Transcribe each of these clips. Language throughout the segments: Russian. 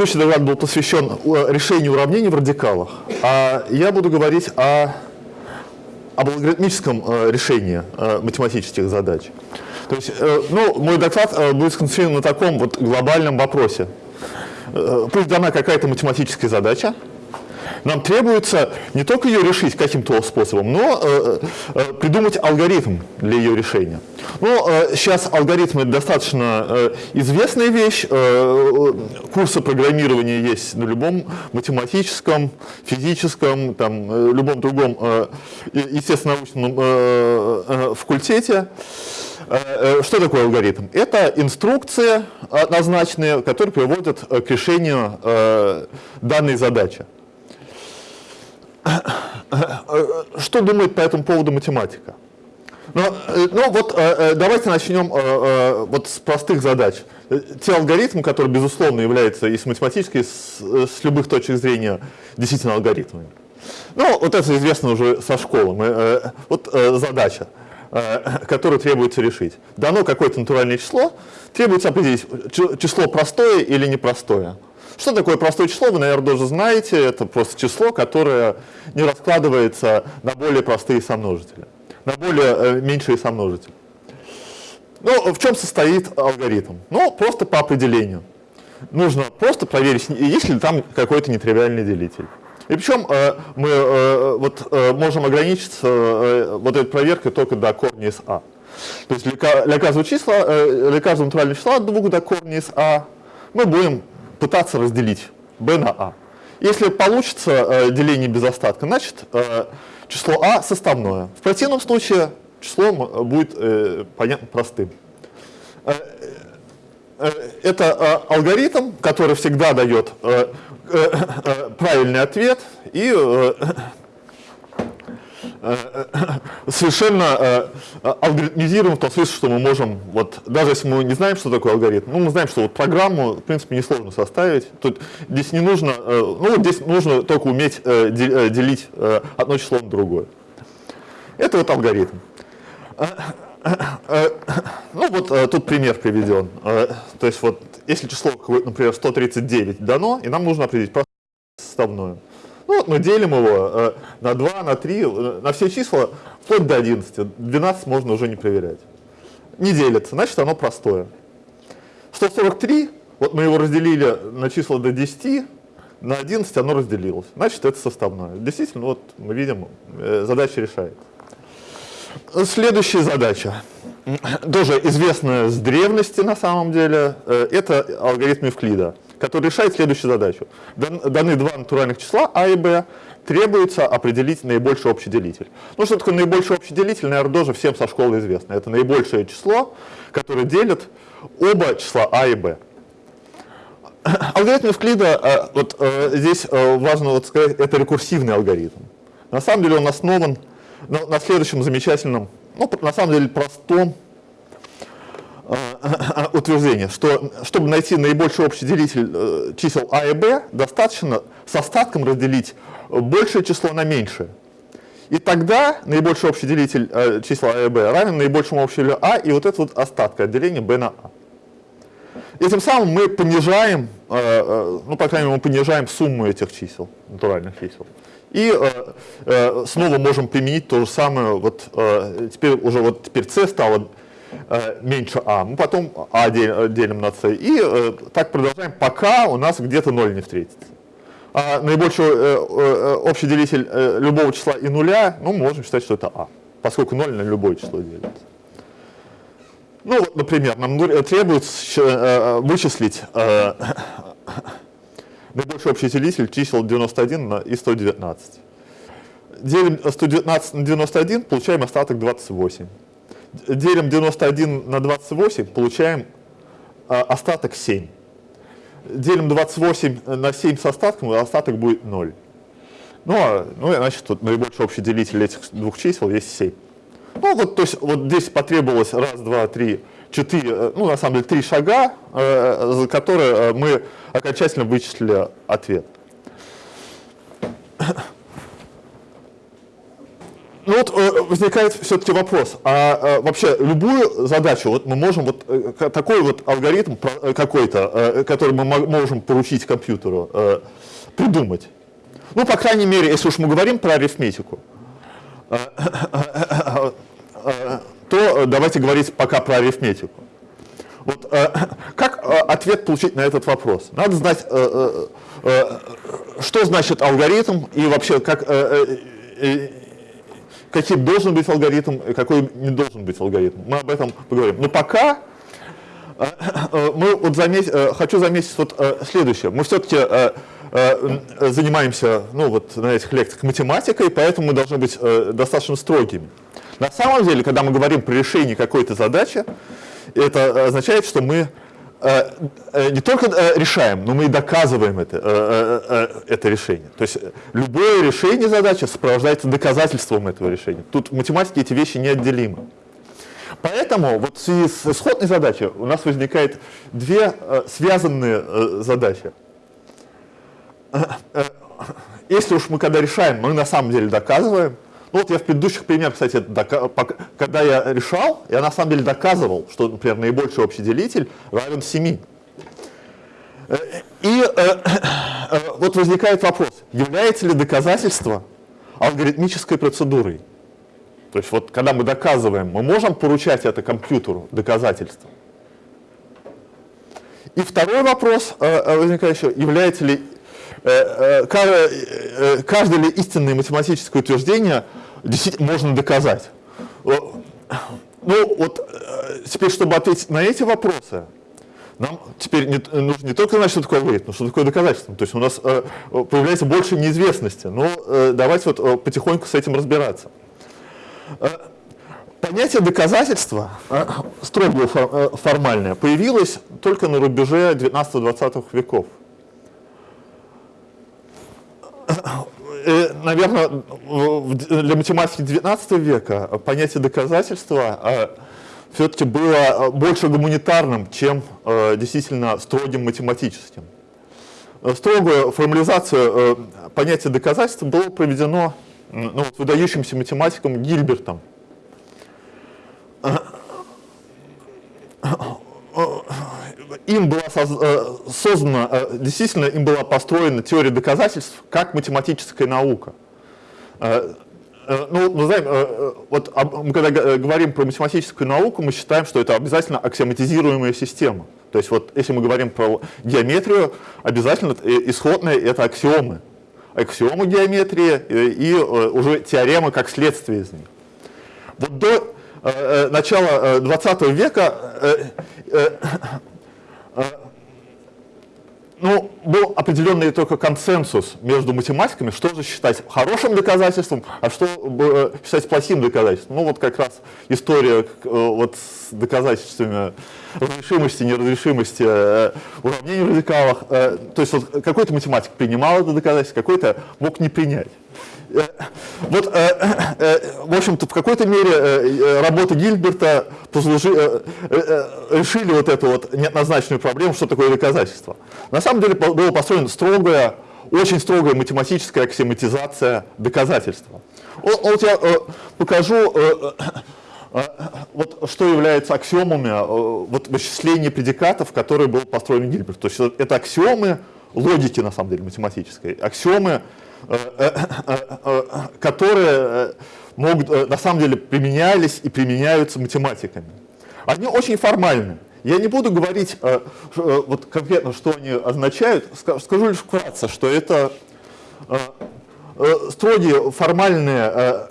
предыдущий доклад был посвящен э, решению уравнений в радикалах, а я буду говорить о, об алгоритмическом э, решении э, математических задач. То есть, ну, мой доклад будет сконцентрирован на таком вот глобальном вопросе. Пусть дана какая-то математическая задача, нам требуется не только ее решить каким-то способом, но э, э, придумать алгоритм для ее решения. Ну, э, сейчас алгоритмы достаточно э, известная вещь. Э, курсы программирования есть на любом математическом, физическом, там, э, любом другом, э, естественно-научном э, э, факультете. Э, э, что такое алгоритм? Это инструкции однозначные, которые приводят к решению э, данной задачи. Что думает по этому поводу математика? Ну, э, ну вот э, э, давайте начнем вот с простых задач. Те алгоритмы, которые, безусловно, являются и с математической, и с, с любых точек зрения действительно алгоритмами. Ну, вот это известно уже со школы. Мы, вот задача, которую требуется решить. Дано какое-то натуральное число, требуется определить, число простое или непростое. Что такое простое число, вы, наверное, тоже знаете. Это просто число, которое не раскладывается на более простые сомножители, на более э, меньшие сомножители. Ну, в чем состоит алгоритм? Ну, просто по определению. Нужно просто проверить, есть ли там какой-то нетривиальный делитель. И причем э, мы э, вот, можем ограничиться вот этой проверкой только до корня из А. То есть для, каждого числа, для каждого натурального числа от 2 до корня из А мы будем пытаться разделить b на a. Если получится э, деление без остатка, значит э, число а составное. В противном случае число будет э, понятно, простым. Э, э, это э, алгоритм, который всегда дает правильный ответ и совершенно э, алгоритмизируем в том смысле, что мы можем, вот, даже если мы не знаем, что такое алгоритм, ну, мы знаем, что вот программу, в принципе, несложно составить. Тут здесь не нужно, ну, вот здесь нужно только уметь делить одно число на другое. Это вот алгоритм. Ну, вот тут пример приведен. То есть, вот, если число, например, 139 дано, и нам нужно определить составную. Ну, вот мы делим его э, на 2, на 3, э, на все числа, вплоть до 11. 12 можно уже не проверять. Не делится, значит оно простое. 143, вот мы его разделили на числа до 10, на 11 оно разделилось. Значит, это составное. Действительно, вот мы видим, э, задача решает. Следующая задача, тоже известная с древности на самом деле, это алгоритм Евклида который решает следующую задачу. Даны два натуральных числа а и b, требуется определить наибольший общий делитель. Ну что такое наибольший общий делитель, наверное, тоже всем со школы известно. Это наибольшее число, которое делит оба числа а и b. Алгоритм Евклида, э, вот э, здесь э, важно вот сказать, это рекурсивный алгоритм. На самом деле он основан на, на следующем замечательном, ну, на самом деле простом Э, утверждение, что чтобы найти наибольший общий делитель э, чисел а и b, достаточно с остатком разделить большее число на меньшее. И тогда наибольший общий делитель э, числа а и b равен наибольшему общему а, и вот это вот остатка отделения b на а. Этим самым мы понижаем, ну, по крайней мере, мы понижаем сумму этих чисел, натуральных чисел. И снова можем применить то же самое, вот теперь уже вот теперь c стало Э, меньше а, мы потом а делим на c, и э, так продолжаем, пока у нас где-то 0 не встретится. А наибольший э, общий делитель любого числа и нуля, ну, можем считать, что это а, поскольку 0 на любое число делится. Ну, например, нам требуется вычислить наибольший общий делитель чисел 91 и 119. Делим 119 на 91, получаем остаток 28 делим 91 на 28, получаем а, остаток 7. Делим 28 на 7 с остатком, и остаток будет 0. Ну, а, ну значит, тут наибольший общий делитель этих двух чисел есть 7. Ну, вот, то есть, вот здесь потребовалось раз, два, три, четыре, э, ну, на самом деле, три шага, э, за которые э, мы окончательно вычислили ответ. Ну, вот возникает все-таки вопрос, а вообще любую задачу вот мы можем, вот такой вот алгоритм какой-то, который мы можем поручить компьютеру, придумать? Ну, по крайней мере, если уж мы говорим про арифметику, то давайте говорить пока про арифметику. Вот, э, как э, ответ получить на этот вопрос? Надо знать, э, что значит алгоритм и вообще как, какие должен быть алгоритм и какой не должен быть алгоритм. Мы об этом поговорим. Но пока мы вот заметь, хочу заметить вот следующее. Мы все-таки занимаемся ну, вот, на этих лекциях математикой, поэтому мы должны быть достаточно строгими. На самом деле, когда мы говорим про решение какой-то задачи, это означает, что мы э, э, не только э, решаем, но мы и доказываем это, это решение. То есть любое решение задачи сопровождается доказательством этого решения. Тут в математике эти вещи неотделимы. Поэтому вот в связи с исходной задачей у нас возникает две связанные задачи. Если уж мы когда решаем, мы на самом деле доказываем, ну вот я в предыдущих примерах, кстати, когда я решал, я на самом деле доказывал, что, например, наибольший общий делитель равен 7. Э, и э, э, вот возникает вопрос, является ли доказательство алгоритмической процедурой? То есть вот когда мы доказываем, мы можем поручать это компьютеру, доказательство? И второй вопрос э, возникает еще, является ли Э, э, э, каждое ли истинное математическое утверждение действительно можно доказать. Ну вот теперь, чтобы ответить на эти вопросы, нам теперь не, нужно не только знать, что такое алгоритм, но что такое доказательство. То есть у нас э, появляется больше неизвестности. Но э, давайте вот э, потихоньку с этим разбираться. Э, понятие доказательства, э, строго формальное, появилось только на рубеже 19-20 веков. Э, наверное, для математики 19 века понятие доказательства а, все-таки было больше гуманитарным, чем э, действительно строгим математическим. Строгую формализацию э, понятия доказательства было проведено ну, выдающимся математиком Гильбертом им была э, создана, э, действительно им была построена теория доказательств как математическая наука. Э, ну, мы знаем, вот мы когда говорим про математическую науку, мы считаем, что это обязательно аксиоматизируемая система. То есть вот если мы говорим про геометрию, обязательно исходные это аксиомы. Аксиомы геометрии и уже теоремы как следствие из них. Вот до начала 20 века ну, был определенный только консенсус между математиками, что же считать хорошим доказательством, а что э, считать плохим доказательством. Ну, вот как раз история э, вот с доказательствами разрешимости, неразрешимости э, уравнений в радикалах. То есть вот какой-то математик принимал это доказательство, какой-то мог не принять. Э, вот, э, э, в общем-то, в какой-то мере работы Гильберта послужи, решили вот эту вот неоднозначную проблему, что такое доказательство. На самом деле было построено строгая, очень строгая математическая аксиоматизация доказательства. Вот я покажу, вот что является аксиомами вот, вычисления предикатов, которые был построен Гильберт. То есть это аксиомы логики, на самом деле, математической, аксиомы которые могут, на самом деле применялись и применяются математиками. Они очень формальны. Я не буду говорить вот конкретно, что они означают, скажу лишь вкратце, что это строгие формальные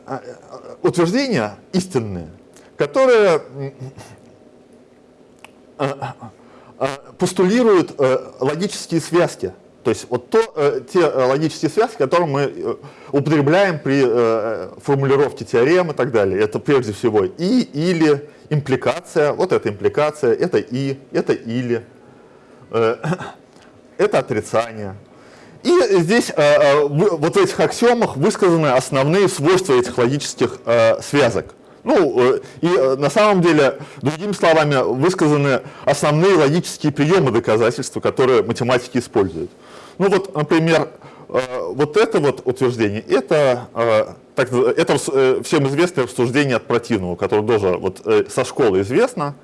утверждения, истинные, которые постулируют логические связки то есть вот то, э, те э, логические связки, которые мы э, употребляем при э, формулировке теорем и так далее. Это прежде всего и, или, импликация, вот это импликация, это и, это или, э, это отрицание. И здесь э, э вот в этих аксиомах высказаны основные свойства этих логических э, связок. Ну, э, и на самом деле, другими словами, высказаны основные логические приемы доказательства, которые математики используют. Ну вот, например, э, вот это вот утверждение, это э, так, это всем известное рассуждение от противного, которое тоже вот, со школы известно.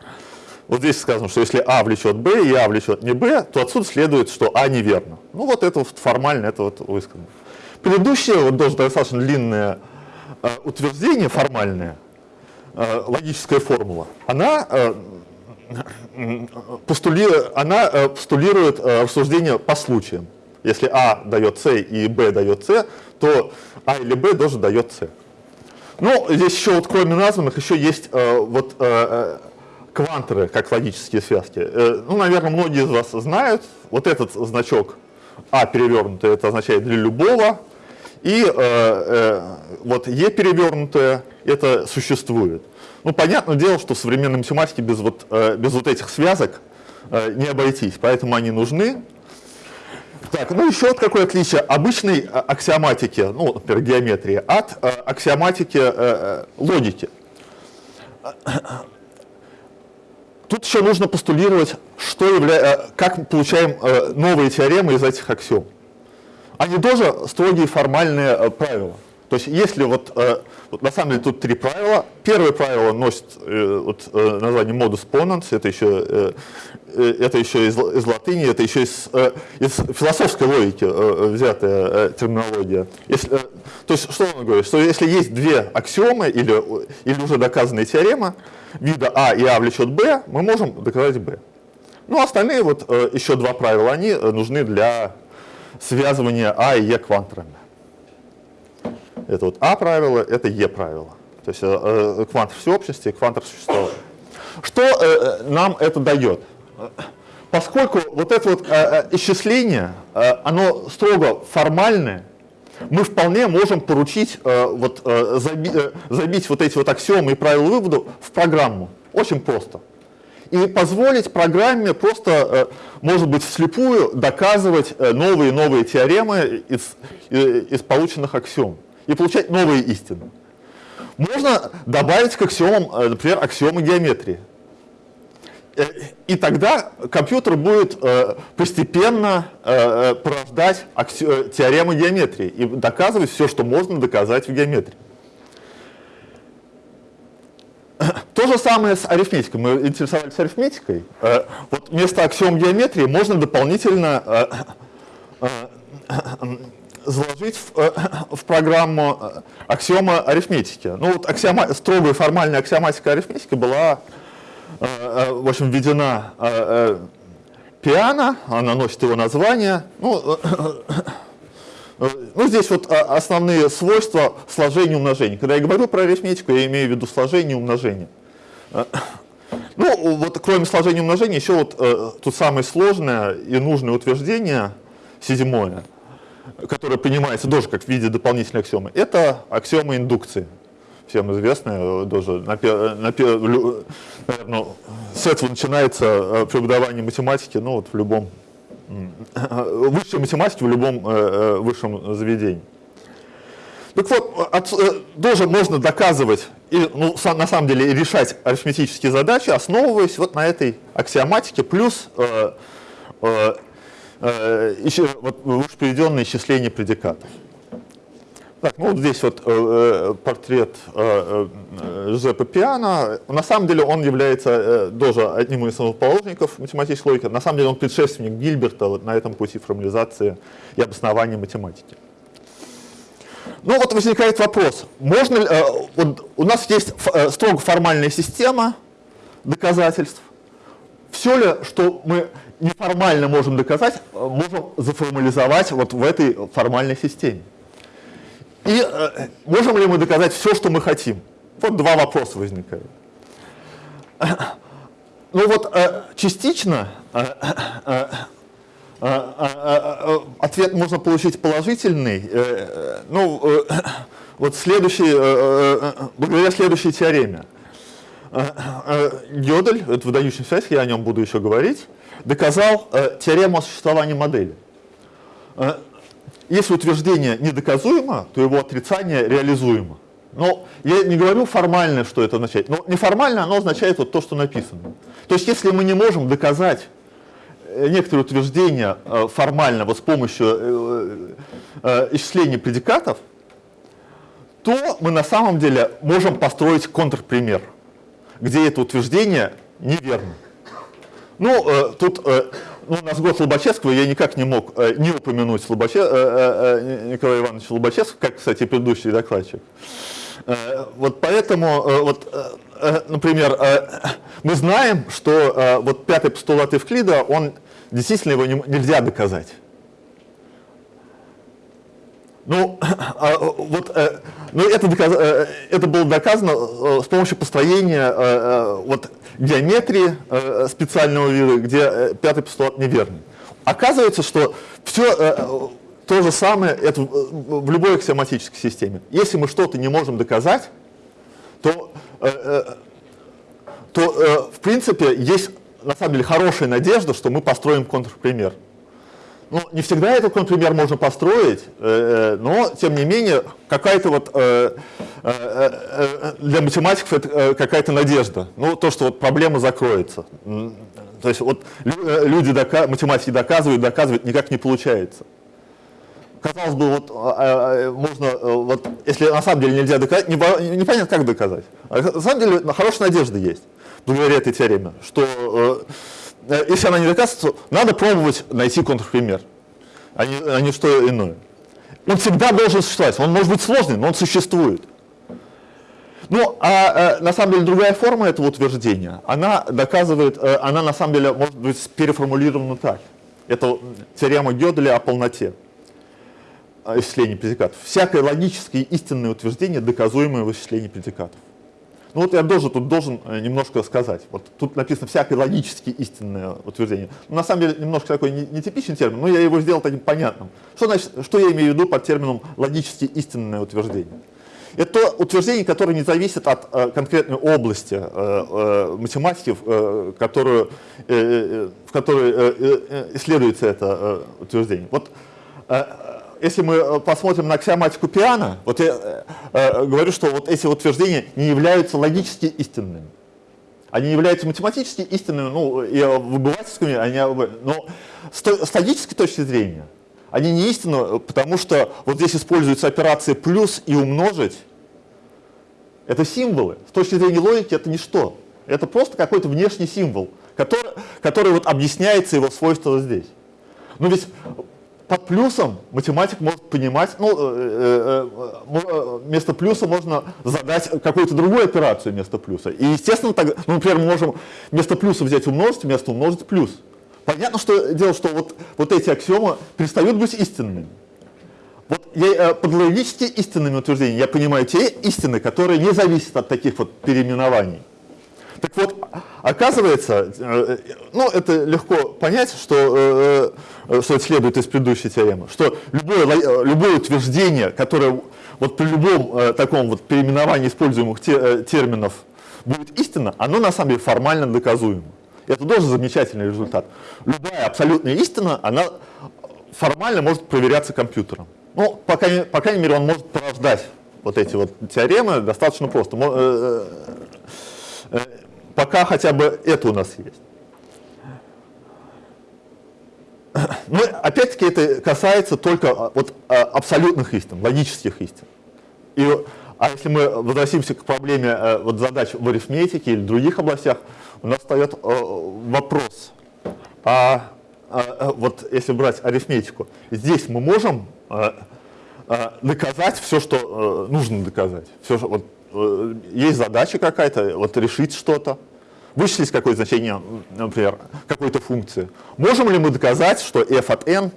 Вот здесь сказано, что если А влечет Б и А влечет не Б, то отсюда следует, что А неверно. Ну вот это вот формально, это вот высказано. Предыдущее, вот тоже достаточно длинное э, утверждение формальное, э, логическая формула, она, э, она э, постулирует э, рассуждение по случаям. Если А дает С и Б дает С, то А или Б тоже дает С. Ну, здесь еще вот кроме названных еще есть э, вот э, квантеры как логические связки. Э, ну, наверное, многие из вас знают, вот этот значок А перевернутый, это означает для любого, и э, э, вот Е перевернутое, это существует. Ну, понятное дело, что в современной математике без вот, э, без вот этих связок э, не обойтись, поэтому они нужны. Так, ну еще вот какое отличие обычной э, аксиоматики, ну, например, геометрии, от э, аксиоматики э, э логики. Тут еще нужно постулировать, что явля... Э, как мы получаем новые теоремы из этих аксиом. Они тоже строгие формальные э, правила. То есть если вот, вот на самом деле тут три правила. Первое правило носит вот, название modus ponens, это еще, это еще из, из латыни, это еще из, из философской логики взятая терминология. Если, то есть что он говорит? Что если есть две аксиомы или, или уже доказанная теорема, вида А и А влечет Б, мы можем доказать Б. Ну, остальные вот э, еще два правила, они э, нужны для связывания А и Е квантерами. Это вот А правило, это Е правило. То есть э, э квантор всеобщности и квантор существования. Что э, нам это дает? Поскольку вот это вот э, исчисление, э, оно строго формальное, мы вполне можем поручить, э, вот, э, заби, э, забить вот эти вот аксиомы и правила вывода в программу. Очень просто. И позволить программе просто, э, может быть, вслепую доказывать э, новые и новые теоремы из, э, из полученных аксиом и получать новые истины. Можно добавить к аксиомам, например, аксиомы геометрии. И тогда компьютер будет постепенно порождать теоремы геометрии и доказывать все, что можно доказать в геометрии. То же самое с арифметикой. Мы интересовались арифметикой. Вот вместо аксиом геометрии можно дополнительно заложить в, в программу аксиома арифметики. Ну вот аксиома, строгая формальная аксиоматика арифметики была Э, э, в общем, введена э, пиано, она носит его название. Ну, ну, здесь вот основные свойства сложения и умножения. Когда я говорю про арифметику, я имею в виду сложение и умножение. Ну, вот кроме сложения и умножения, еще вот э, тут самое сложное и нужное утверждение, седьмое, которое принимается тоже как в виде дополнительной аксиомы, это аксиома индукции всем известная, тоже, на, на, наверное, с этого начинается э, преподавание математики, ну вот в любом, высшей математики в любом э, э, высшем заведении. Так вот, от, тоже можно доказывать и ну, на самом деле решать арифметические задачи, основываясь вот на этой аксиоматике, плюс э, э, э, еще, вот, приведенное исчисление предикатов. Так, ну здесь вот э, э портрет э, э, Жозепа Пиано. На самом деле он является э, тоже одним из основоположников математической логики. На самом деле он предшественник Гильберта вот, на этом пути формализации и обоснования математики. Ну вот возникает вопрос, можно ли, э, вот у нас есть э, строго формальная система доказательств. Все ли, что мы неформально можем доказать, э, можем заформализовать вот в этой формальной системе? И э, можем ли мы доказать все, что мы хотим? Вот два вопроса возникают. Ну вот э, частично э, э, э, ответ можно получить положительный. Ну, вот следующий, благодаря следующей теореме. Гёдель, это выдающийся связь, я о нем буду еще говорить, доказал теорему о существовании модели. Если утверждение недоказуемо, то его отрицание реализуемо. Но я не говорю формально, что это означает, но неформально оно означает вот то, что написано. То есть если мы не можем доказать э, некоторые утверждения э, формально вот с помощью э, исчисления предикатов, то мы на самом деле можем построить контрпример, где это утверждение неверно. Ну, тут ну, нас год Лобачевского, я никак не мог э, не упомянуть Слобоче, э, э, Николая Ивановича Лобачевского, как, кстати, предыдущий докладчик. Э, вот поэтому, э, вот, э, э например, э, мы знаем, что э, вот пятый постулат Евклида, он действительно его не, нельзя доказать. Ну, а, вот, э, ну это, доказ, э, это было доказано э, с помощью построения вот, геометрии специального вида, где пятый постулат неверный. Оказывается, что все то же самое это в любой аксиоматической системе. Если мы что-то не можем доказать, то, то в принципе есть на самом деле хорошая надежда, что мы построим контрпример. Ну, не всегда этот контрпример можно построить, э, э, но, тем не менее, какая-то вот э, для математиков это какая-то надежда. Ну, то, что вот проблема закроется. То есть вот люди, математики доказывают, доказывают, никак не получается. Казалось бы, вот можно, вот, если на самом деле нельзя доказать, непонятно, как доказать. А на самом деле хорошая надежда есть, благодаря этой теореме, что если она не доказывается, надо пробовать найти контрпример, а не, а не что иное. Он всегда должен существовать. Он может быть сложный, но он существует. Ну, а, а на самом деле другая форма этого утверждения, она доказывает, э, она на самом деле может быть переформулирована так. Это теорема Гёделя о полноте исчисления предикатов. Всякое логическое истинное утверждение, доказуемое в исчислении предикатов. Ну вот я должен тут должен э, немножко сказать. Вот тут написано всякое логически истинное утверждение. Ну, на самом деле немножко такой нетипичный термин, но я его сделал таким понятным. Что, значит, что я имею в виду под термином логически истинное утверждение? Это утверждение, которое не зависит от э, конкретной области э, э, математики, э, которую, э, э в которой э, исследуется это утверждение. Вот если мы э, посмотрим на аксиоматику Пиана, вот я э, э, говорю, что вот эти утверждения не являются логически истинными. Они являются математически истинными, ну, и обывательскими, они, но с, логической точки зрения они не истинны, потому что вот здесь используется операция плюс и умножить. Это символы. С точки зрения логики это ничто. Это просто какой-то внешний символ, который, который вот объясняется его свойство здесь. Ну ведь под плюсом математик может понимать, ну, э, э, э, вместо плюса можно задать какую-то другую операцию вместо плюса. И, естественно, так, ну, например, мы можем вместо плюса взять умножить, вместо умножить плюс. Понятно, что дело, что вот, вот эти аксиомы перестают быть истинными. Вот я, под логически истинными утверждениями я понимаю те истины, которые не зависят от таких вот переименований. Так вот, оказывается, э, ну это легко понять, что, э, э, что следует из предыдущей теоремы, что любое, любое утверждение, которое вот при любом таком вот переименовании используемых терминов будет истинно, оно на самом деле формально доказуемо. Это тоже замечательный результат. Любая абсолютная истина, она формально может проверяться компьютером. Ну, по крайней, по крайней мере, он может порождать вот эти вот теоремы достаточно просто пока хотя бы это у нас есть. Но опять-таки это касается только а, вот, а, абсолютных истин, логических истин. И, а если мы возвратимся к проблеме э, вот, задач в арифметике или других областях, у нас встает э, вопрос, а, а вот если брать арифметику, здесь мы можем доказать все, что нужно доказать. Все, вот, Э, есть задача какая-то, вот решить что-то, вычислить какое значение, например, какой-то функции. Можем ли мы доказать, что f от n,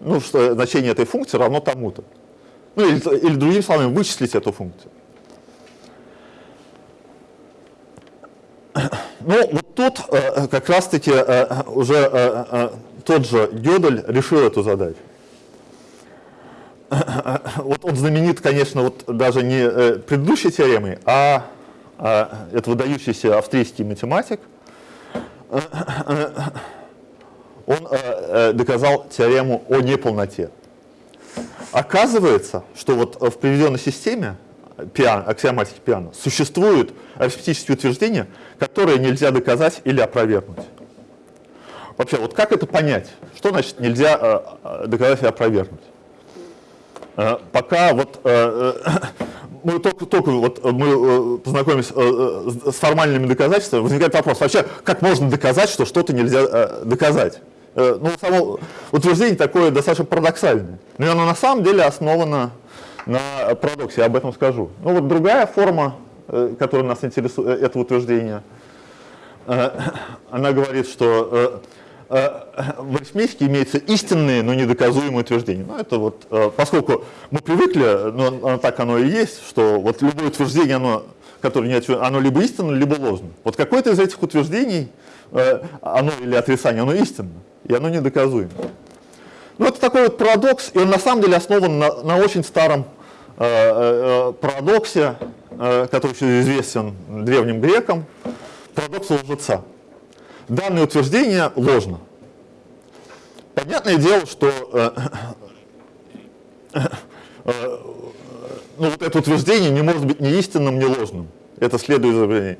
ну, что значение этой функции равно тому-то? Ну, или, или другими словами, вычислить эту функцию. Ну, вот тут э, как раз-таки э, уже э, э, тот же Гёдель решил эту задачу. вот он знаменит, конечно, вот даже не э, предыдущей теоремой, а, а это выдающийся австрийский математик. Он э, э, доказал теорему о неполноте. Оказывается, что вот в приведенной системе пиано, аксиоматики пиано существуют арифметические утверждения, которые нельзя доказать или опровергнуть. Вообще, вот как это понять? Что значит нельзя доказать или опровергнуть? Э, пока вот э, э, мы только, только вот мы познакомились с формальными доказательствами, возникает вопрос, вообще, как можно доказать, что что-то нельзя доказать? Ну, само утверждение такое достаточно парадоксальное. Но оно на самом деле основано на парадоксе, я об этом скажу. Ну вот другая форма, которая нас интересует, это утверждение, она говорит, что в арифметике имеются истинные, но недоказуемые утверждения. Ну, это вот, э, поскольку мы привыкли, но так оно и есть, что вот любое утверждение, оно, которое не отвечает, оно либо истинно, либо ложно. Вот какое-то из этих утверждений, э, оно или отрицание, оно истинно, и оно недоказуемо. Ну, это такой вот парадокс, и он на самом деле основан на, на очень старом э, парадоксе, который еще известен древним грекам, парадокс лжеца данное утверждение ложно. Понятное дело, что э, э, ну, вот это утверждение не может быть ни истинным, ни ложным. Это следует из объявления.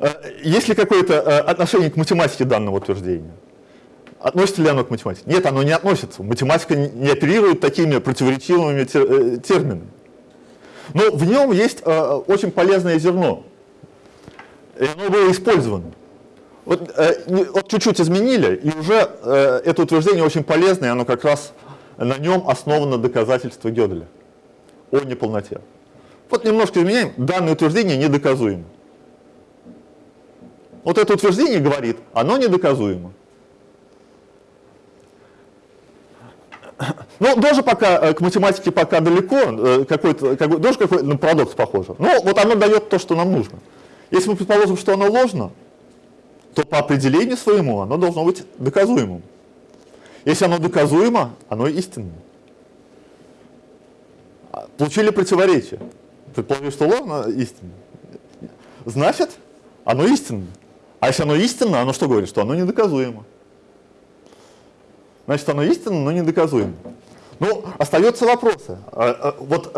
Э, есть ли какое-то э, отношение к математике данного утверждения? Относится ли оно к математике? Нет, оно не относится. Математика не оперирует такими противоречивыми э, терминами. Но в нем есть очень полезное зерно. И оно было использовано. Вот, э, вот чуть-чуть изменили, и уже э, это утверждение очень полезное, оно как раз на нем основано доказательство Гёделя о неполноте. Вот немножко изменяем, данное утверждение недоказуемо. Вот это утверждение говорит, оно недоказуемо. Ну, тоже пока э, к математике пока далеко, э, какой-то, какой, тоже какой-то на парадокс похоже. Но вот оно дает то, что нам нужно. Если мы предположим, что оно ложно, то по определению своему оно должно быть доказуемым. Если оно доказуемо, оно истинно. А, получили противоречие. Предположили, что ложно истинно. Значит, оно истинно. А если оно истинно, оно что говорит? Что оно недоказуемо. Значит, оно истинно, но недоказуемо. Ну, остается вопросы. А, а, вот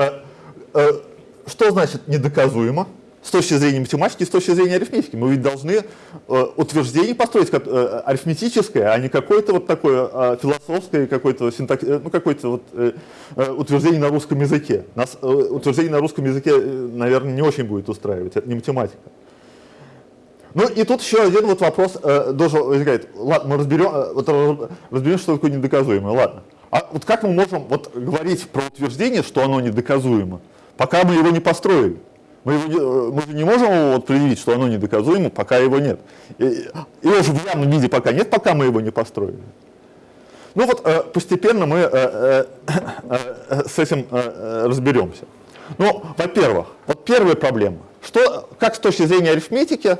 что значит недоказуемо? С точки зрения математики, с точки зрения арифметики. Мы ведь должны э, утверждение построить как, э, арифметическое, а не какое-то вот такое э, философское, какое-то синтак... Э, ну, какое-то вот, э, э, утверждение на русском языке. Нас э, утверждение на русском языке, э, наверное, не очень будет устраивать, это не математика. Ну и тут еще один вот вопрос э, должен возникает. Ладно, мы разберем, э, вот, разберем, что такое недоказуемое. Ладно. А вот как мы можем вот, говорить про утверждение, что оно недоказуемо, пока мы его не построили? Мы, его, мы же не можем его вот предъявить, что оно недоказуемо, пока его нет. И, его же в явном виде пока нет, пока мы его не построили. Ну вот э, постепенно мы э, э, с этим разберемся. Ну, во-первых, вот первая проблема. Что, как с точки зрения арифметики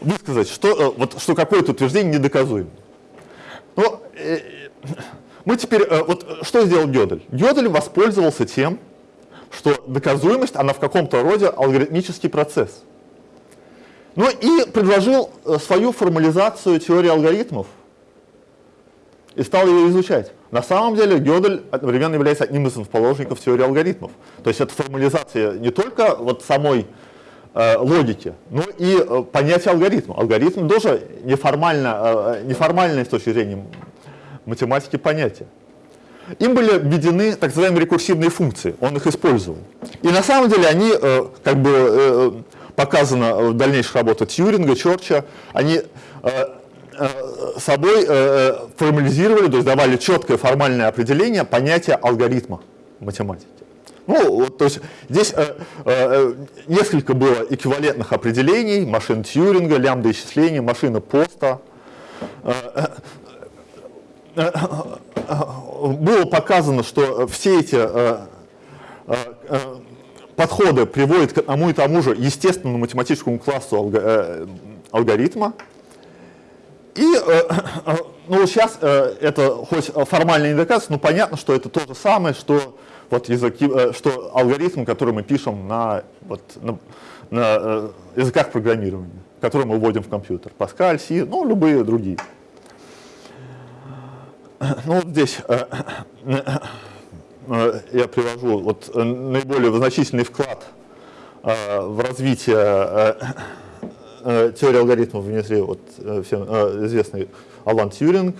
высказать, что, вот, что какое-то утверждение недоказуемо? Ну, мы теперь, вот что сделал Гёдель? Гёдель воспользовался тем, что доказуемость, она в каком-то роде алгоритмический процесс. Ну и предложил э, свою формализацию теории алгоритмов и стал ее изучать. На самом деле Гёдель одновременно является одним из основоположников теории алгоритмов. То есть это формализация не только вот самой э, логики, но и э, понятия алгоритма. Алгоритм тоже неформально, э, неформальное с точки зрения математики понятие им были введены так называемые рекурсивные функции, он их использовал. И на самом деле они, э, как бы э, показано в дальнейших работах Тьюринга, Чорча, они э, собой формализировали, то есть давали четкое формальное определение понятия алгоритма математики. Ну, то есть здесь э, э, несколько было эквивалентных определений, машин Тьюринга, лямбда исчисления, машина Поста. Э, было показано, что все эти э, э, э, подходы приводят к одному и тому же естественному математическому классу алгоритма. И ну, сейчас это хоть формально не доказывается, но понятно, что это то же самое, что, вот языки, что алгоритм, который мы пишем на, вот, на, на языках программирования, который мы вводим в компьютер. Паскаль, Си, ну, любые другие. Ну вот здесь э, э, я привожу вот э, наиболее значительный вклад в развитие теории алгоритмов внесли вот всем известный Алан Тьюринг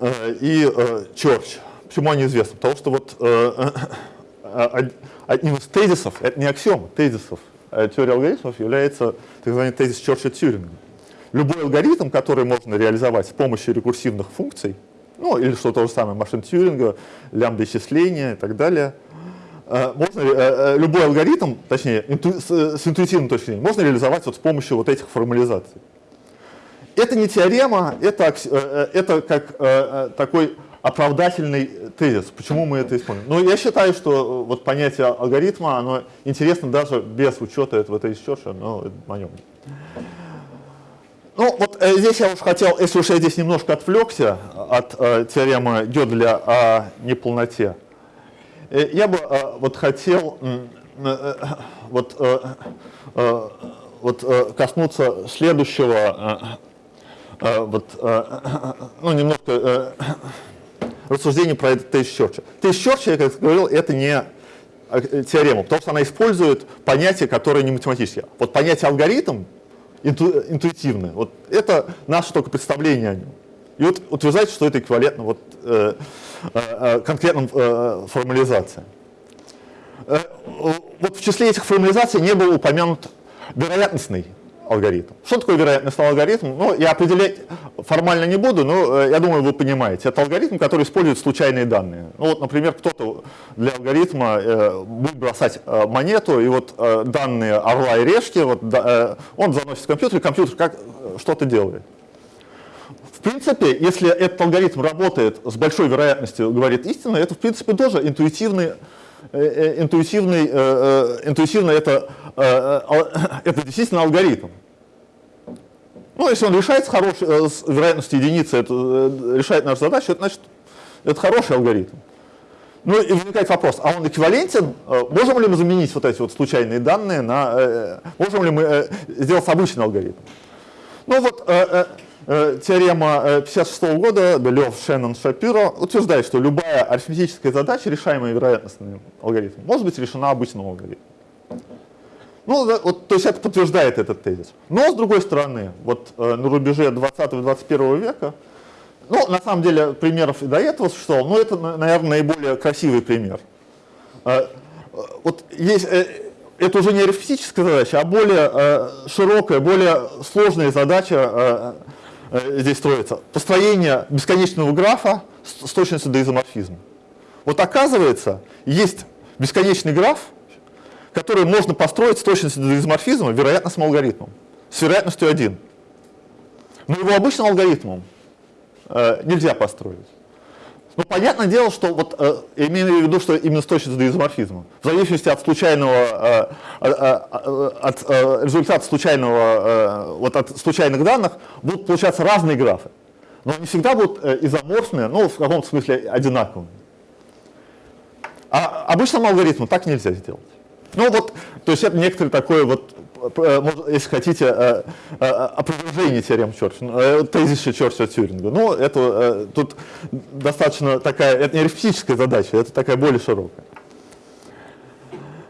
и Чорч. Почему они известны? Потому что вот одним из тезисов, это не аксиом, тезисов э, теории алгоритмов является так называемый тезис Чорча-Тюринга. Любой алгоритм, который можно реализовать с помощью рекурсивных функций, ну или что то же самое, машин Тьюринга, лямбда исчисления и так далее, э, можно, э, любой алгоритм, точнее, инту, с, интуитивной точки зрения, можно реализовать вот с помощью вот этих формализаций. Это не теорема, это, это как такой оправдательный тезис. Почему мы это используем? Ну, я считаю, что э, вот понятие алгоритма, оно интересно даже без учета этого тезиса но это мое Ну, вот э, здесь я уж хотел, если уж я здесь немножко отвлекся от э, теоремы Гёделя о неполноте, э, я бы э, вот хотел э, э, вот, э, э, вот э, коснуться следующего, э, э, вот, э, ну, немножко э, рассуждение про это Тейс Чорча. Тейс Чорча, я как говорил, это не теорема, потому что она использует понятие, которое не математическое. Вот понятие алгоритм инту, интуитивное, вот это наше только представление о нем. И вот утверждать, что это эквивалентно вот, э, э, э конкретным э, формализациям. Э, вот в числе этих формализаций не был упомянут вероятностный алгоритм. Что такое вероятностный алгоритм? Ну, я определять формально не буду, но э, я думаю, вы понимаете. Это алгоритм, который использует случайные данные. Ну, вот, например, кто-то для алгоритма э, будет бросать э, монету, и вот э, данные орла и решки, вот, да, э, он заносит в компьютер, и компьютер как э, что-то делает. В принципе, если этот алгоритм работает с большой вероятностью, говорит истину, это, в принципе, тоже интуитивный интуитивный, э, интуитивно это, это действительно алгоритм. Ну, если он решает с, хорошей, с вероятностью единицы, это, решает нашу задачу, это значит, это хороший алгоритм. Ну и возникает вопрос, а он эквивалентен? Можем ли мы заменить вот эти вот случайные данные на... Можем ли мы сделать обычный алгоритм? Ну вот Э, теорема 1956 э, года Белев, Шеннон, Шапиро утверждает, что любая арифметическая задача, решаемая вероятностным алгоритмом, может быть решена обычным алгоритмом. Ну, вот, то есть это подтверждает этот тезис. Но, с другой стороны, вот э, на рубеже 20-21 века, ну, на самом деле, примеров и до этого существовало, но это, наверное, наиболее красивый пример. Э, вот есть, э, это уже не арифметическая задача, а более э, широкая, более сложная задача э, Э, здесь строится, построение бесконечного графа с точностью до изоморфизма. Вот оказывается, есть бесконечный граф, который можно построить с точностью до изоморфизма вероятностным алгоритмом, с вероятностью 1. Но его обычным алгоритмом э, нельзя построить. Ну, понятное дело, что вот, э, имею в виду, что именно с точностью до изоморфизма. В зависимости от случайного, э, э, э, от э, результата случайного, э, вот от случайных данных будут получаться разные графы. Но они всегда будут э, изоморфные, ну, в каком-то смысле одинаковыми. А обычному алгоритму так нельзя сделать. Ну вот, то есть это некоторый такой вот Э, если хотите, э, э, опровержение теорем Чорча, тезиса Чорча Тюринга. Ну, это тут достаточно такая, это не арифметическая задача, это такая более широкая.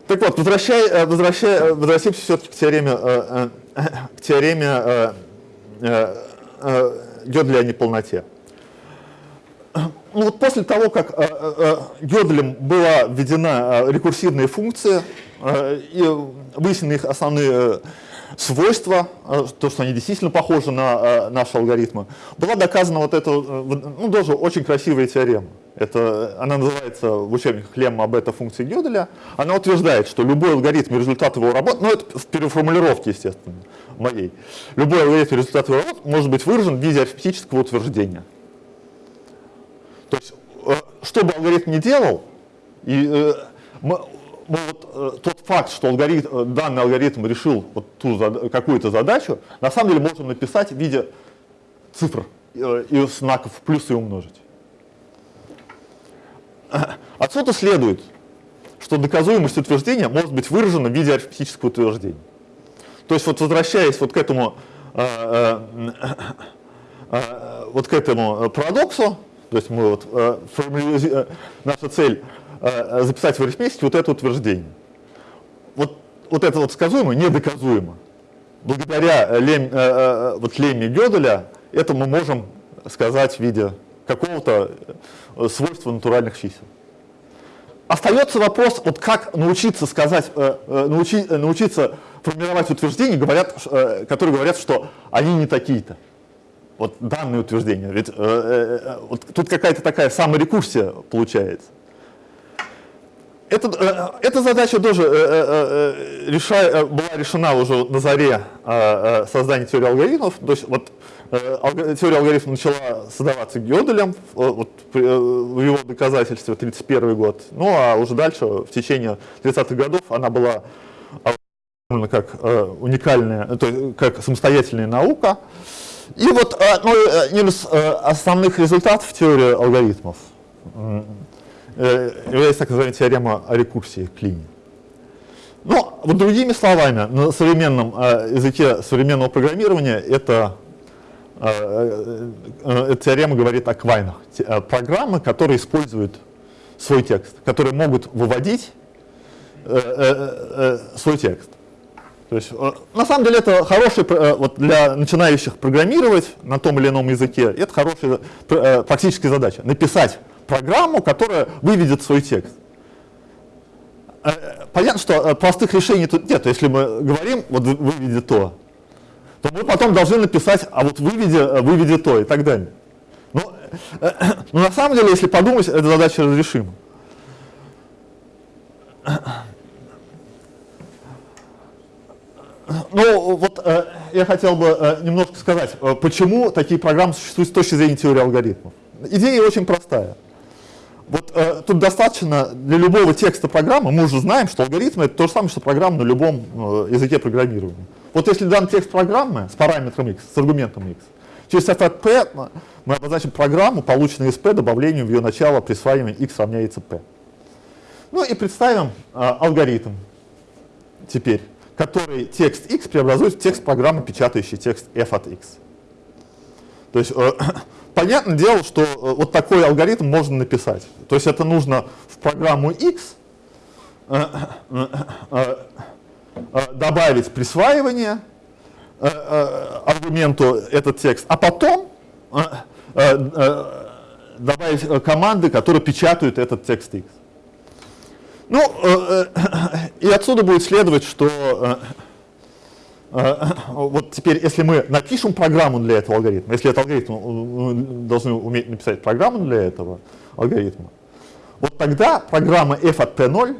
Так вот, возвращай, возвращай, возвращаемся все-таки к теореме, к теореме Гёделя о неполноте. Ну вот после того, как Гёделем была введена рекурсивная функция, и выяснены их основные э, свойства, э, то, что они действительно похожи на э, наши алгоритмы, была доказана вот эта, ну, тоже очень красивая теорема. Это, она называется в учебниках лемма бета-функции Гёделя. Она утверждает, что любой алгоритм результат его работы, ну это в переформулировке, естественно, моей, любой алгоритм результат его работы может быть выражен в виде арифметического утверждения. То есть, что бы алгоритм ни делал, и, мы, ну, вот, э, тот факт, что алгоритм, э, данный алгоритм решил вот ту какую-то задачу, на самом деле можем написать в виде цифр э, и знаков плюс и умножить. Отсюда следует, что доказуемость утверждения может быть выражена в виде арифметического утверждения. То есть вот возвращаясь вот к этому, э, э, э, вот к этому парадоксу, то есть мы вот, э, формули... наша цель Э, записать в арифметике вот это утверждение. Вот, вот это вот сказуемо недоказуемо. Благодаря лем, э, э, вот лемме Гёделя это мы можем сказать в виде какого-то свойства натуральных чисел. остается вопрос, вот как научиться сказать, э, э, научи, э, научиться формировать утверждения, говорят, э, которые говорят, что они не такие-то. Вот данные утверждения. Ведь э, э, вот тут какая-то такая саморекурсия получается. Это, э, эта задача тоже э, э, реша, была решена уже на заре создания теории алгоритмов. То есть вот теория алгоритмов начала создаваться Гёделем вот, в его доказательстве 1931 год. Ну а уже дальше, в течение 30-х годов, она была как уникальная, то есть как самостоятельная наука. И вот ну, один из основных результатов теории алгоритмов является так называемая теорема о рекурсии Клини. Но, вот другими словами, на современном э, языке современного программирования это, э, э, эта теорема говорит о квайнах. Программы, которые используют свой текст, которые могут выводить свой текст. То есть, на самом деле это хороший, вот для начинающих программировать на том или ином языке, это хорошая практическая задача. Написать программу, которая выведет свой текст. Э, понятно, что э, простых решений тут нет. Если мы говорим, вот выведи то, то мы потом должны написать, а вот выведи, э, выведи то и так далее. Но, но на самом деле, если подумать, эта задача разрешима. Ну, вот э, я хотел бы э, немножко сказать, э, почему такие программы существуют с точки зрения теории алгоритмов. Идея очень простая. Вот э, тут достаточно для любого текста программы, мы уже знаем, что алгоритм это то же самое, что программа на любом э, языке программирования. Вот если дан текст программы с параметром x, с аргументом x, через f мы обозначим программу, полученную из p, добавлением в ее начало присваиванием x равняется p. Ну и представим э, алгоритм теперь, который текст x преобразует в текст программы, печатающий текст f от x. То есть э, понятное дело, что э, вот такой алгоритм можно написать. То есть это нужно в программу X э, э, добавить присваивание аргументу этот текст, а потом добавить команды, которые печатают этот текст X. Ну, и отсюда будет следовать, что вот теперь, если мы напишем программу для этого алгоритма, если этот алгоритм, мы должны уметь написать программу для этого алгоритма, вот тогда программа f от p0,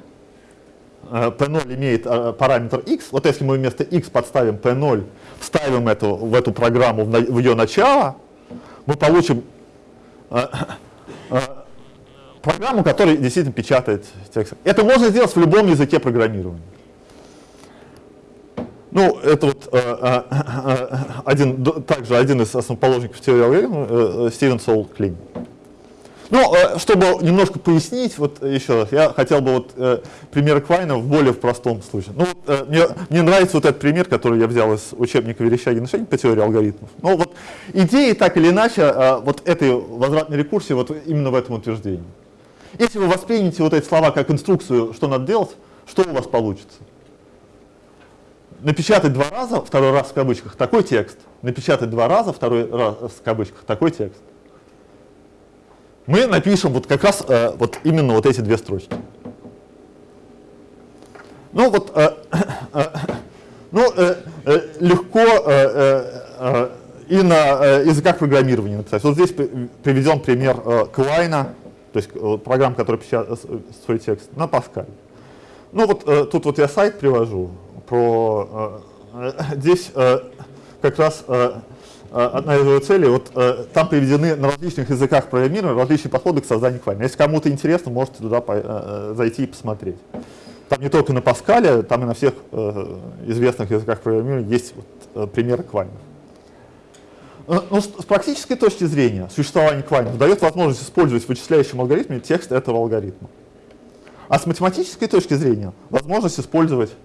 p0 э, имеет э, параметр x, вот если мы вместо x подставим p0, вставим эту, в эту программу, в ее начало, мы получим э, программу, которая действительно печатает текст. Это можно сделать в любом языке программирования. Ну, это вот э, э, э, один, также один из основоположников теории алгоритма, Стивен Сол Клин. Ну, чтобы немножко пояснить, вот еще раз, я хотел бы вот э, пример Квайна в более в простом случае. Ну, э, мне, мне нравится вот этот пример, который я взял из учебника Верещагина Шенин по теории алгоритмов. Ну, вот идеи так или иначе э, вот этой возвратной рекурсии вот именно в этом утверждении. Если вы воспримете вот эти слова как инструкцию, что надо делать, что у вас получится? Напечатать два раза, второй раз в кавычках, такой текст, напечатать два раза, второй раз в кавычках, такой текст. Мы напишем вот как раз э, вот именно вот эти две строчки. Ну вот, э, э, ну, э, э, легко э, э, и на э, языках программирования написать. Вот здесь приведен пример э, то есть э, программа, которая печатает свой текст, на Паскаль. Ну вот э, тут вот я сайт привожу, про... Э, э, здесь э, как раз одна из его целей, вот там приведены на различных языках программирования различные подходы к созданию клайна. Если кому-то интересно, можете туда зайти и посмотреть. Там не только на Паскале, там и на всех известных языках программирования есть вот, примеры квайнов. Но с практической точки зрения существование квайнов дает возможность использовать в вычисляющем алгоритме текст этого алгоритма. А с математической точки зрения возможность использовать Э, э, э,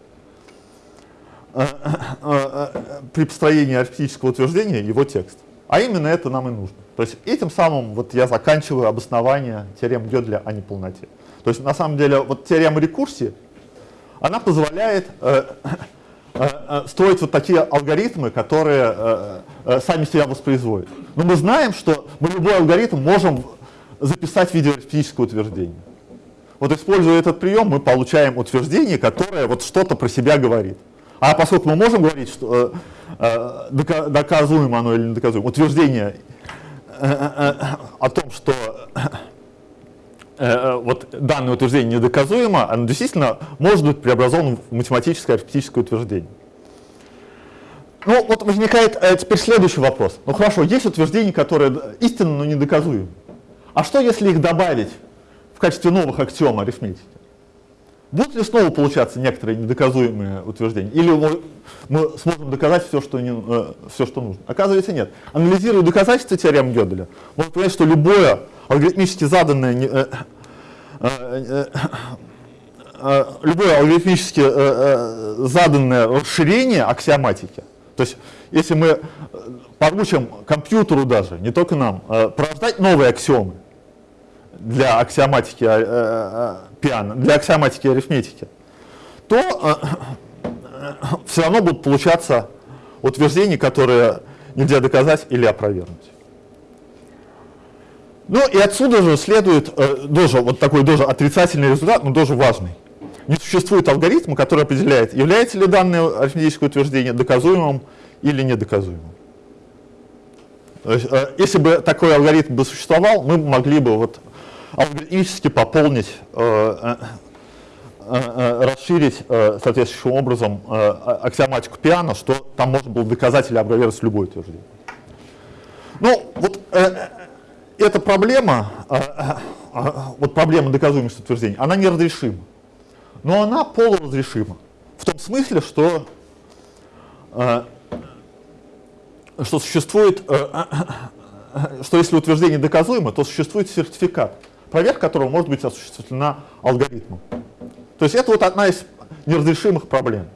при построении арифметического утверждения его текст. А именно это нам и нужно. То есть этим самым вот я заканчиваю обоснование теоремы Гёделя о неполноте. То есть на самом деле вот теорема рекурсии, она позволяет э, э, строить вот такие алгоритмы, которые э, э, сами себя воспроизводят. Но мы знаем, что мы любой алгоритм можем записать в виде арифметического утверждения. вот используя этот прием, мы получаем утверждение, которое вот что-то про себя говорит. А поскольку мы можем говорить, что э, э, доказуемо оно или не доказуемо, утверждение э, о том, что вот данное утверждение недоказуемо, оно действительно может быть преобразовано в математическое арифметическое утверждение. Ну, вот возникает теперь следующий вопрос. Ну хорошо, есть утверждения, которые истинно, но недоказуемы. А что, если их добавить в качестве новых аксиом арифметики? Будут ли снова получаться некоторые недоказуемые утверждения? Или мы, мы сможем доказать все что, не, э, все, что нужно? Оказывается, нет. Анализируя доказательства теоремы Гёделя, можно понять, что любое алгоритмически заданное, э, э, э, любое алгоритмически э, э, заданное расширение аксиоматики, то есть если мы поручим компьютеру даже, не только нам, э, порождать новые аксиомы, для аксиоматики э, пиано, для аксиоматики арифметики, то э, все равно будут получаться утверждения, которые нельзя доказать или опровергнуть. Ну и отсюда же следует э, тоже вот такой тоже отрицательный результат, но тоже важный. Не существует алгоритма, который определяет, является ли данное арифметическое утверждение доказуемым или недоказуемым. есть, э, если бы такой алгоритм бы существовал, мы могли бы вот алгоритмически пополнить, э, э, э, расширить соответствующим образом аксиоматику пиано, что там можно было доказать или опровергнуть любое утверждение. Ну, вот эта проблема, вот проблема доказуемости утверждений, она неразрешима. Но она полуразрешима. В том смысле, что, что существует, что если утверждение доказуемо, то существует сертификат проверка которого может быть осуществлена алгоритмом. То есть это вот одна из неразрешимых проблем.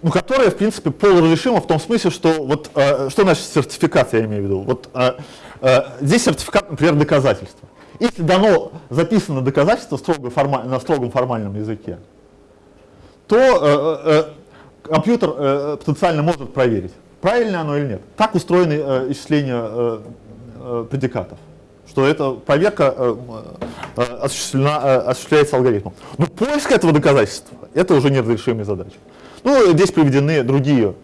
Ну, которая, в принципе, полуразрешима в том смысле, что вот, э, что значит сертификат, я имею в виду. Вот э, э, здесь сертификат, например, доказательства. Если дано, записано доказательство строго формаль, на строгом формальном языке, то э, э, компьютер э, потенциально может проверить, правильно оно или нет. Так устроены э, исчисления э, э, предикатов что эта проверка э, э, осуществлена, э, осуществляется алгоритмом. Но поиск этого доказательства – это уже неразрешимая задача. Ну, здесь приведены другие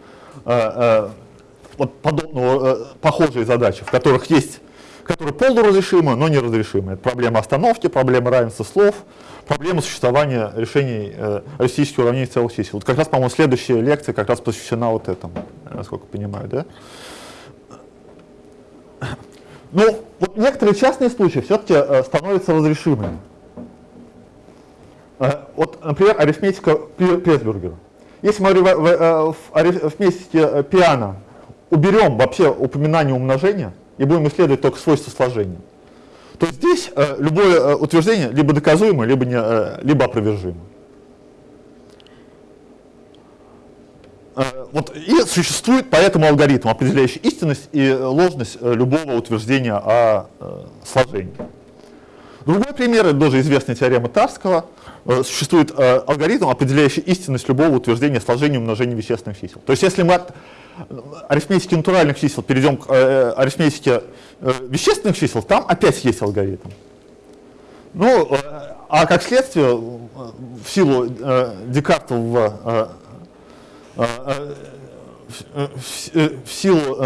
вот подобного, похожие задачи, в которых есть, которые полуразрешимы, но неразрешимы. Это проблема остановки, проблема равенства слов, проблема существования решений э, арифметических уравнений целых чисел. Вот как раз, по-моему, следующая лекция как раз посвящена вот этому, насколько понимаю, да? Ну, вот некоторые частные случаи все-таки э, становятся разрешимыми. Э, вот, например, арифметика Песбергера. Если мы в, э, арифметике пиано уберем вообще упоминание умножения и будем исследовать только свойства сложения, то здесь любое утверждение либо доказуемо, либо, не, либо опровержимо. Вот, и существует поэтому алгоритм, определяющий истинность и ложность э, любого утверждения о э, сложении. Другой пример, это тоже известная теорема Тарского. Существует алгоритм, определяющий истинность любого утверждения сложения и умножения вещественных чисел. То есть если мы от арифметики натуральных чисел перейдем к арифметике вещественных чисел, там опять есть алгоритм. Ну, а как следствие, в силу Декартового в силу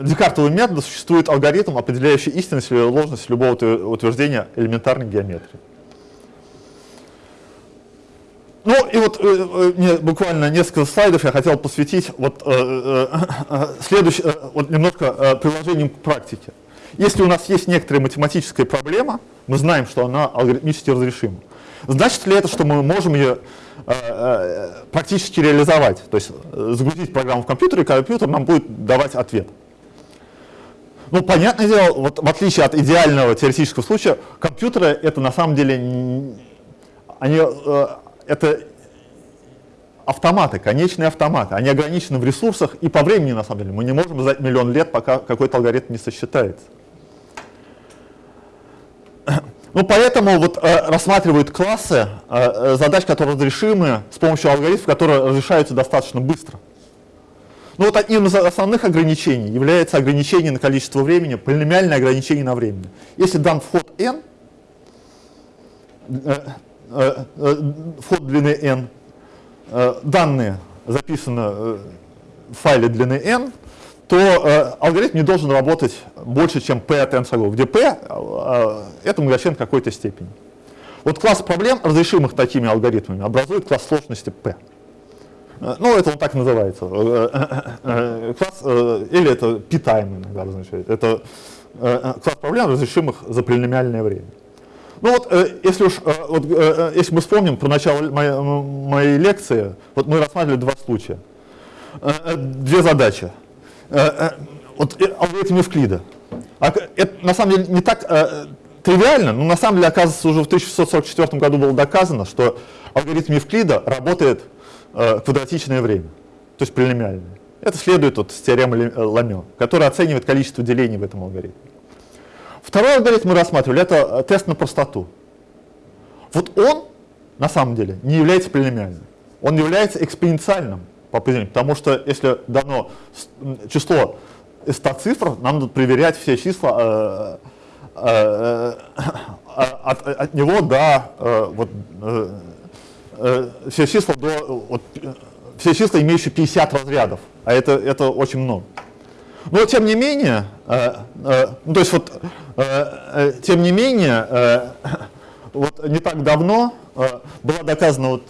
Декартового метода существует алгоритм, определяющий истинность или ложность любого утверждения элементарной геометрии. Ну и вот э, э буквально несколько слайдов я хотел посвятить вот, э, э, э следующий, э, вот немножко э, приложением к практике. Если у нас есть некоторая математическая проблема, мы знаем, что она алгоритмически разрешима. Значит ли это, что мы можем ее Э, э, практически реализовать. То есть э, загрузить программу в компьютер, и компьютер нам будет давать ответ. Ну, понятное дело, вот в отличие от идеального теоретического случая, компьютеры это на самом деле, они, это автоматы, конечные автоматы, они ограничены в ресурсах и по времени на самом деле. Мы не можем ждать миллион лет, пока какой-то алгоритм не сосчитается. Ну, поэтому вот э, рассматривают классы э, э, задач, которые разрешимы с помощью алгоритмов, которые разрешаются достаточно быстро. Ну, вот одним из основных ограничений является ограничение на количество времени, полиномиальное ограничение на время. Если дан вход n, э, э, э, вход длины n, э, данные записаны э, в файле длины n, то э, алгоритм не должен работать больше, чем p от n шагов, где p э, это многочлен какой-то степени. Вот класс проблем, разрешимых такими алгоритмами, образует класс сложности p. Э, ну, это он так называется. Э, э, класс, или это p-time иногда обозначает. Это класс проблем, разрешимых за полиномиальное время. Ну вот, если уж, вот, если мы вспомним про начало моей, моей лекции, вот мы рассматривали два случая. Две задачи. Вот алгоритм Евклида. А это на самом деле не так тривиально, но на самом деле, оказывается, уже в 1644 году было доказано, что алгоритм Евклида работает э, квадратичное время, то есть полиномиальное. Это следует от теоремы э, Ламё, которая оценивает количество делений в этом алгоритме. Второй алгоритм мы рассматривали, это э, тест на простоту. Вот он, на самом деле, не является полиномиальным. Он является экспоненциальным по определению, потому что если дано число из 100 цифр, нам надо проверять все числа э, Э, э, от, от него до э, вот, все числа до вот, все числа, имеющие 50 разрядов, а это, это очень много. Но тем не менее, ну, то есть вот, тем не менее, вот не так давно была доказана вот,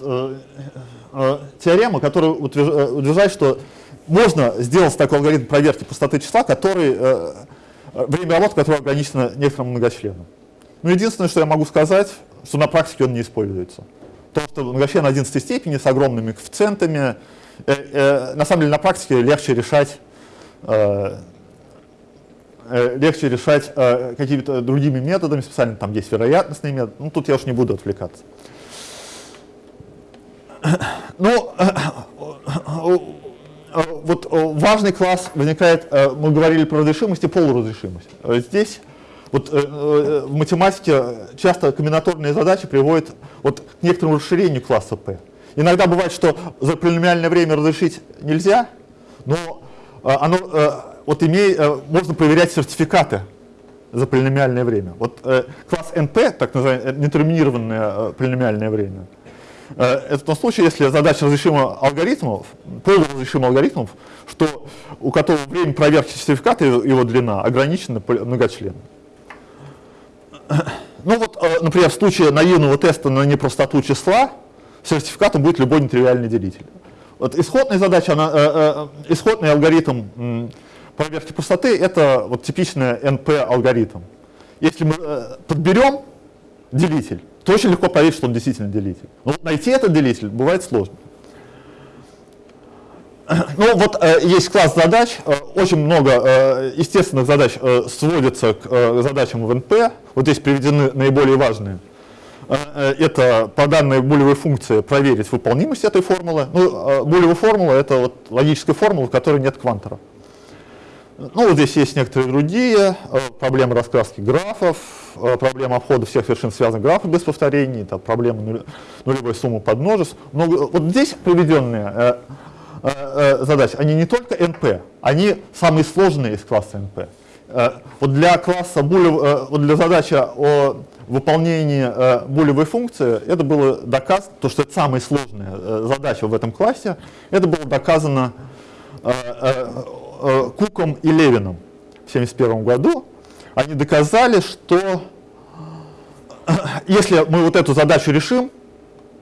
теорема, которая утверждает, что можно сделать такой алгоритм проверки простоты числа, который время работы которого ограничено некоторым многочленом. Но единственное, что я могу сказать, что на практике он не используется. То, что многочлен 11 степени с огромными коэффициентами, э, э, на самом деле на практике легче решать, э, э, легче решать э, какими-то другими методами, специально там есть вероятностные методы, ну тут я уж не буду отвлекаться. Ну, Э, вот э, важный класс возникает, э, мы говорили про разрешимость и полуразрешимость. Здесь вот в математике часто комбинаторные задачи приводят вот к некоторому расширению класса P. Иногда бывает, что за полиномиальное время разрешить нельзя, но оно, вот имеет, можно проверять сертификаты за полиномиальное время. Вот класс NP, так называемое нетерминированное полиномиальное время, Э, это в том случае, если задача разрешима алгоритмов, полуразрешима алгоритмов, что у которого время проверки сертификата, его длина, ограничена многочленом. Ну вот, э, например, в случае наивного теста на непростоту числа, сертификатом будет любой нетривиальный делитель. Вот исходная задача, она, э, э, исходный алгоритм э, проверки простоты, это вот типичный NP-алгоритм. Если мы э, подберем делитель, то очень легко поверить, что он действительно делитель. Но найти этот делитель бывает сложно. Ну вот э, есть класс задач, э, очень много э, естественных задач э, сводится к э, задачам в НП. Вот здесь приведены наиболее важные. Э, э, это по данной булевой функции проверить выполнимость этой формулы. Ну, э, булевая формула это вот логическая формула, в которой нет квантора. Ну, вот здесь есть некоторые другие э, проблемы раскраски графов, э, проблема обхода всех вершин связанных графов без повторений, это проблема нулевой суммы подмножеств. Но вот здесь приведенные э, задачи, они не только NP, они самые сложные из класса NP. Вот для класса булев, вот для задачи о выполнении булевой функции, это было доказано, то, что это самая сложная задача в этом классе, это было доказано э, Куком и Левином в 1971 году, они доказали, что если мы вот эту задачу решим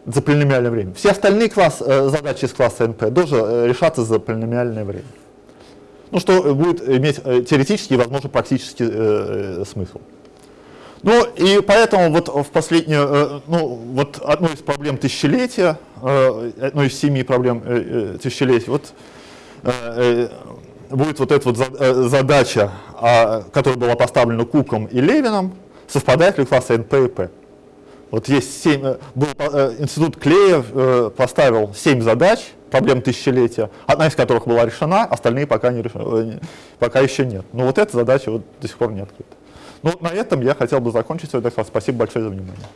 за полиномиальное время, все остальные класс, э, задачи из класса NP тоже э, решаться за полиномиальное время. Ну, что будет иметь э, теоретический и, возможно, практический э, смысл. Ну, и поэтому вот в последнюю, э, ну, вот одной из проблем тысячелетия, э, одной из семи проблем э, тысячелетия, вот будет вот эта вот э, задача, а, которая была поставлена Куком и Левином, совпадает ли классы НП и П. Вот есть семь э, был, э, институт Клея поставил семь задач, проблем тысячелетия, одна из которых была решена, остальные пока, не решены, пока еще нет. Но вот эта задача вот до сих пор не открыта. Ну, на этом я хотел бы закончить свой доклад. Спасибо большое за внимание.